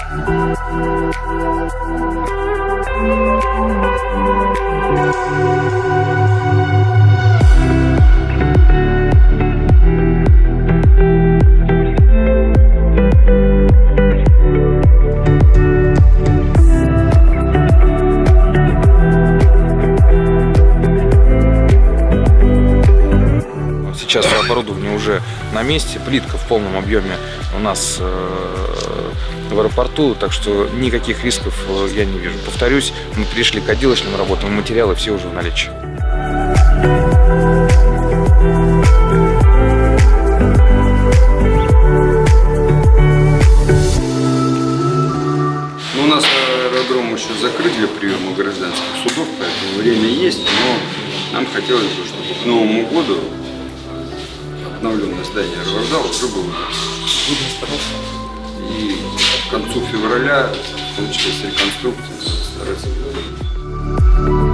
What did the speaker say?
Thank you. Сейчас оборудование уже на месте, плитка в полном объеме у нас э, в аэропорту, так что никаких рисков э, я не вижу. Повторюсь, мы пришли к отделочным работам, материалы все уже в наличии. Ну, у нас аэродром еще закрыт для приема гражданских судов, поэтому время есть, но нам хотелось бы, чтобы к Новому году обновленное здание аэровокзала уже было. И к концу февраля, в том числе с реконструкцией, стараться.